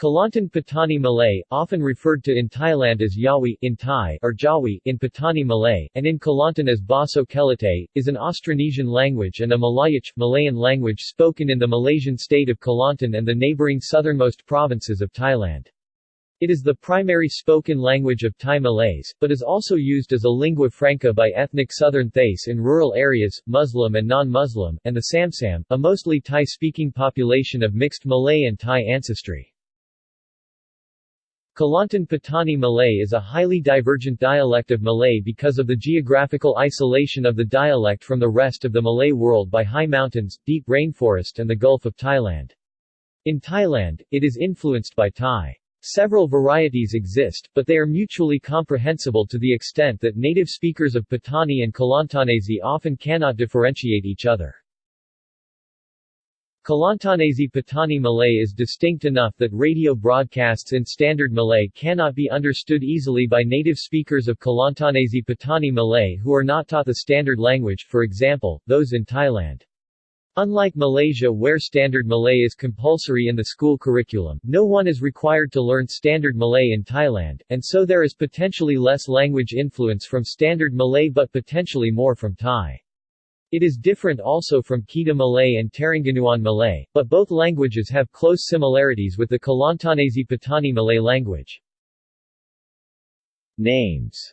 Kelantan Patani Malay, often referred to in Thailand as Yawi in Thai or Jawi in Patani Malay, and in Kelantan as Baso Kelate, is an Austronesian language and a Malayic Malayan language spoken in the Malaysian state of Kelantan and the neighboring southernmost provinces of Thailand. It is the primary spoken language of Thai Malays, but is also used as a lingua franca by ethnic southern Thais in rural areas, Muslim and non-Muslim, and the Samsam, a mostly Thai-speaking population of mixed Malay and Thai ancestry. Kelantan Patani Malay is a highly divergent dialect of Malay because of the geographical isolation of the dialect from the rest of the Malay world by high mountains, deep rainforest and the Gulf of Thailand. In Thailand, it is influenced by Thai. Several varieties exist, but they are mutually comprehensible to the extent that native speakers of Patani and Kelantanese often cannot differentiate each other. Kelantanese Patani Malay is distinct enough that radio broadcasts in Standard Malay cannot be understood easily by native speakers of Kelantanese Patani Malay who are not taught the standard language, for example, those in Thailand. Unlike Malaysia where Standard Malay is compulsory in the school curriculum, no one is required to learn Standard Malay in Thailand, and so there is potentially less language influence from Standard Malay but potentially more from Thai. It is different also from Kedah Malay and Terengganuan Malay, but both languages have close similarities with the Kelantanese Patani Malay language. Names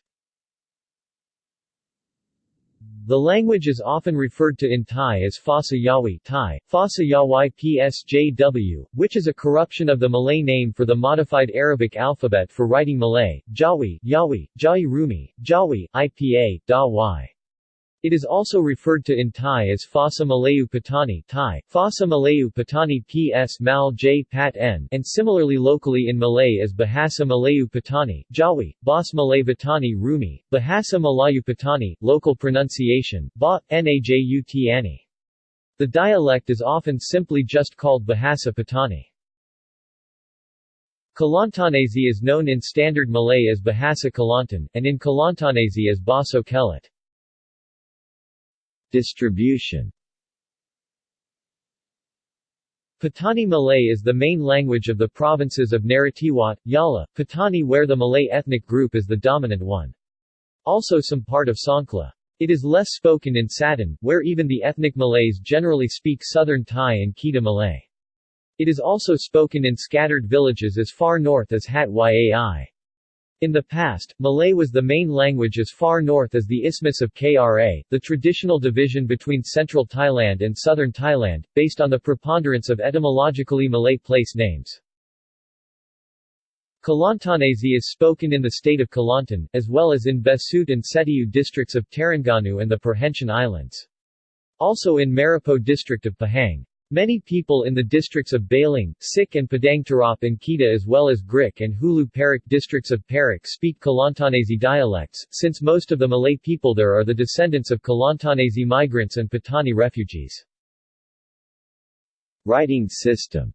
the language is often referred to in Thai as Phasa Yawi Thai, Phasa Yawai PSJW, which is a corruption of the Malay name for the modified Arabic alphabet for writing Malay, Jawi, Yawi, Jai Rumi, Jawi, IPA, Da. It is also referred to in Thai as Phasa Malayu Patani Thai, Phasa Malayu Patani PS Mal J Pat N and similarly locally in Malay as Bahasa Malayu Patani, Jawi, Bas Malay Patani Rumi, Bahasa Malayu Patani, local pronunciation, Ba, Najutani. The dialect is often simply just called Bahasa Patani. Kelantanese is known in Standard Malay as Bahasa Kelantan, and in Kelantanese as Baso Kelate. Distribution Patani Malay is the main language of the provinces of Narathiwat, Yala, Patani where the Malay ethnic group is the dominant one. Also some part of Songkhla. It is less spoken in Satun, where even the ethnic Malays generally speak Southern Thai and Kedah Malay. It is also spoken in scattered villages as far north as Hat Yai. In the past, Malay was the main language as far north as the Isthmus of Kra, the traditional division between central Thailand and southern Thailand, based on the preponderance of etymologically Malay place names. Kelantanese is spoken in the state of Kelantan, as well as in Besut and Setiu districts of Terengganu and the Perhentian Islands. Also in Maripo district of Pahang. Many people in the districts of Baling, Sik and Padang Terap in Kedah as well as Grik and Hulu Perak districts of Perak speak Kelantanese dialects, since most of the Malay people there are the descendants of Kelantanese migrants and Patani refugees. Writing system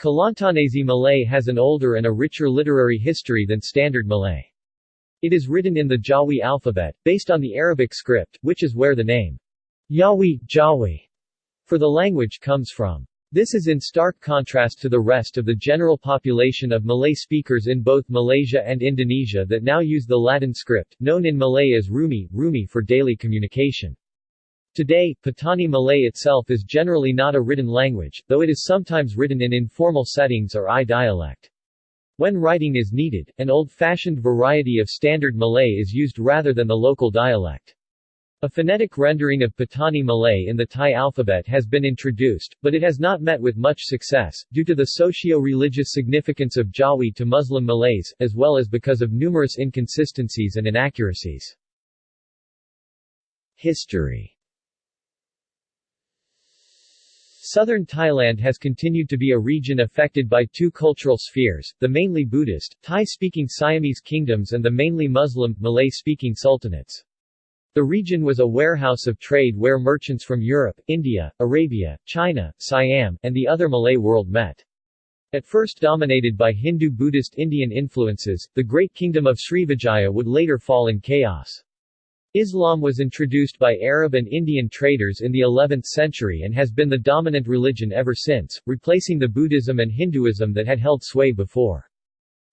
Kelantanese Malay has an older and a richer literary history than Standard Malay. It is written in the Jawi alphabet, based on the Arabic script, which is where the name Yawi, Jawi for the language comes from. This is in stark contrast to the rest of the general population of Malay speakers in both Malaysia and Indonesia that now use the Latin script, known in Malay as Rumi, Rumi for daily communication. Today, Patani Malay itself is generally not a written language, though it is sometimes written in informal settings or I dialect. When writing is needed, an old-fashioned variety of Standard Malay is used rather than the local dialect. A phonetic rendering of Patani Malay in the Thai alphabet has been introduced, but it has not met with much success, due to the socio-religious significance of Jawi to Muslim Malays, as well as because of numerous inconsistencies and inaccuracies. History Southern Thailand has continued to be a region affected by two cultural spheres, the mainly Buddhist, Thai-speaking Siamese kingdoms and the mainly Muslim, Malay-speaking sultanates. The region was a warehouse of trade where merchants from Europe, India, Arabia, China, Siam, and the other Malay world met. At first dominated by Hindu-Buddhist Indian influences, the great kingdom of Srivijaya would later fall in chaos. Islam was introduced by Arab and Indian traders in the 11th century and has been the dominant religion ever since, replacing the Buddhism and Hinduism that had held sway before.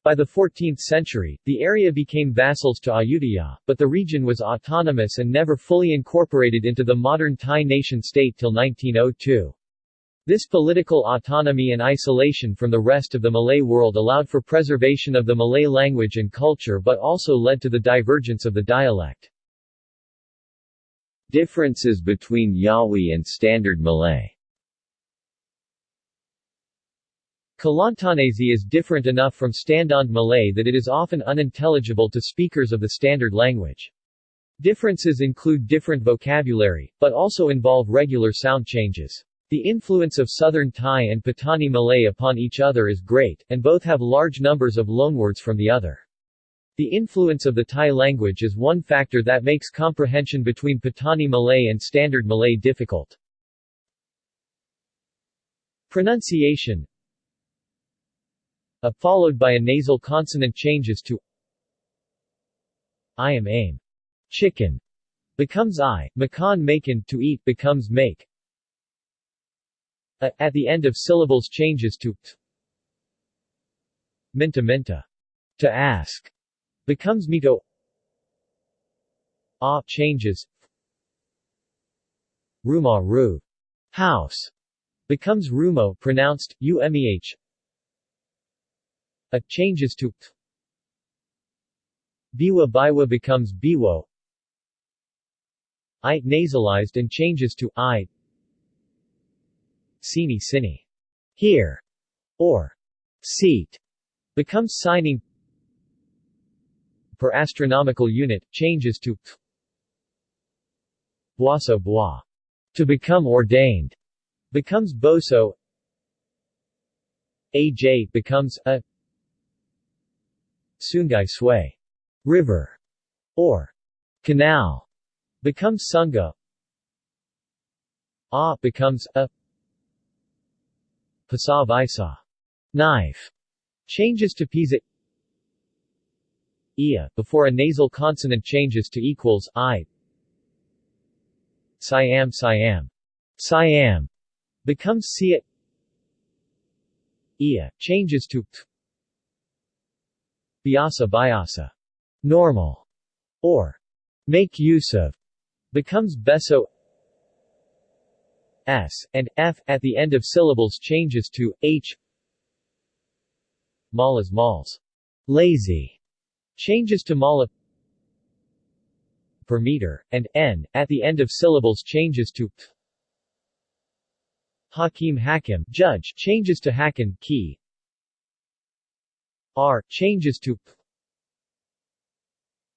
By the 14th century, the area became vassals to Ayutthaya, but the region was autonomous and never fully incorporated into the modern Thai nation-state till 1902. This political autonomy and isolation from the rest of the Malay world allowed for preservation of the Malay language and culture but also led to the divergence of the dialect. Differences between Yawi and Standard Malay Kelantanese is different enough from Standard Malay that it is often unintelligible to speakers of the standard language. Differences include different vocabulary, but also involve regular sound changes. The influence of Southern Thai and Patani Malay upon each other is great, and both have large numbers of loanwords from the other. The influence of the Thai language is one factor that makes comprehension between Patani Malay and Standard Malay difficult. Pronunciation a followed by a nasal consonant changes to I am aim. Chicken becomes I, makan makan to eat becomes make. A, at the end of syllables changes to t. Minta minta. To ask becomes mito. A changes. Ruma ru. House becomes rumo pronounced umeh a changes to Biwa Biwa becomes Biwo. I nasalized and changes to I. Sini Sini. Here. Or. Seat. Becomes signing. Per astronomical unit changes to Buasa Bua to become ordained. Becomes Boso AJ becomes a Sungai Sui. River. Or. Canal. Becomes Sunga A becomes a. Pasa Visa knife. Changes to Pisa Ia, before a nasal consonant changes to equals I. Siam Siam. Siam. Becomes Sia Ia, changes to P Biasa biasa normal, or make use of, becomes beso s, and f at the end of syllables changes to h. Malas mals. Lazy. Changes to mala per meter, and n at the end of syllables changes to p Hakim Hakim judge changes to Hakan key R changes to P.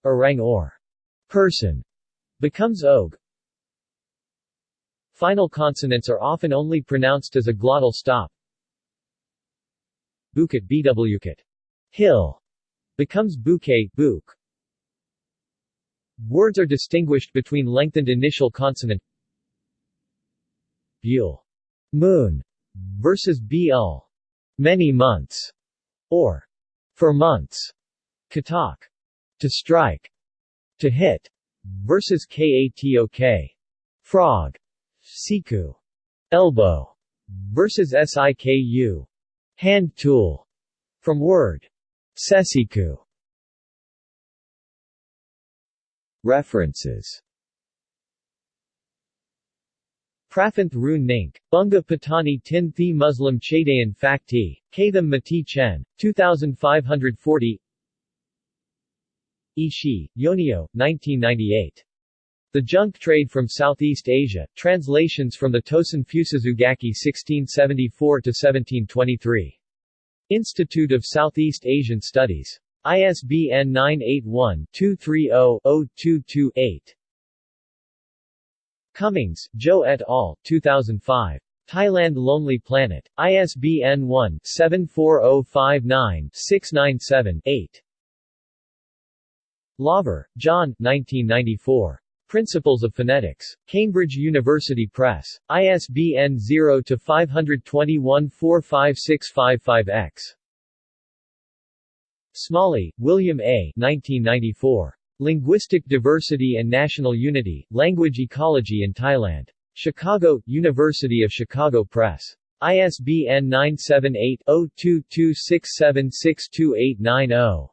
Orang or person becomes og. Final consonants are often only pronounced as a glottal stop. Bukit bwkit hill becomes bouquet book. Words are distinguished between lengthened initial consonant Bule moon versus bl many months or for months. Katak. To strike. To hit. Versus katok. Frog. Siku. Elbow. Versus siku. Hand tool. From word. Sesiku. References Prafanth Rune Nink, Bunga Patani Tin Thi Muslim Chadayan Fakti, Katham Mati Chen, 2540 Ishii, Yoneo, 1998. The Junk Trade from Southeast Asia, Translations from the Tosen Fusetsu-gaki 1674-1723. Institute of Southeast Asian Studies. ISBN 981-230-0228. Cummings, Joe et al., 2005. Thailand Lonely Planet. ISBN 1-74059-697-8. Laver, John 1994. Principles of Phonetics. Cambridge University Press. ISBN 0-521-45655-X. Smalley, William A. 1994. Linguistic Diversity and National Unity, Language Ecology in Thailand. Chicago, University of Chicago Press. ISBN 978 0 22676280